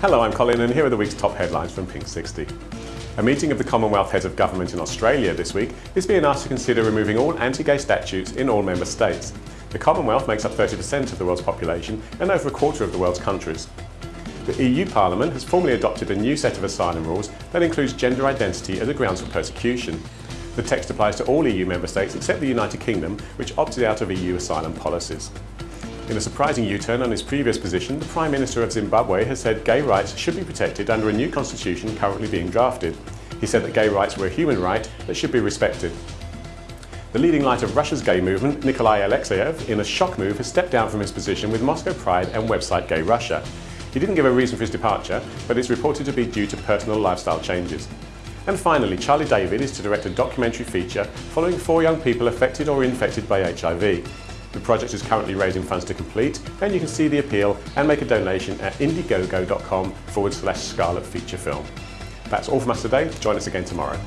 Hello, I'm Colin and here are the week's top headlines from Pink 60. A meeting of the Commonwealth Heads of Government in Australia this week is being asked to consider removing all anti-gay statutes in all member states. The Commonwealth makes up 30% of the world's population and over a quarter of the world's countries. The EU Parliament has formally adopted a new set of asylum rules that includes gender identity as a grounds for persecution. The text applies to all EU member states except the United Kingdom, which opted out of EU asylum policies. In a surprising U-turn on his previous position, the Prime Minister of Zimbabwe has said gay rights should be protected under a new constitution currently being drafted. He said that gay rights were a human right that should be respected. The leading light of Russia's gay movement, Nikolai Alexeyev, in a shock move has stepped down from his position with Moscow Pride and website Gay Russia. He didn't give a reason for his departure, but it's reported to be due to personal lifestyle changes. And finally, Charlie David is to direct a documentary feature following four young people affected or infected by HIV. The project is currently raising funds to complete and you can see the appeal and make a donation at indiegogo.com forward slash scarlet feature film. That's all from us today. Join us again tomorrow.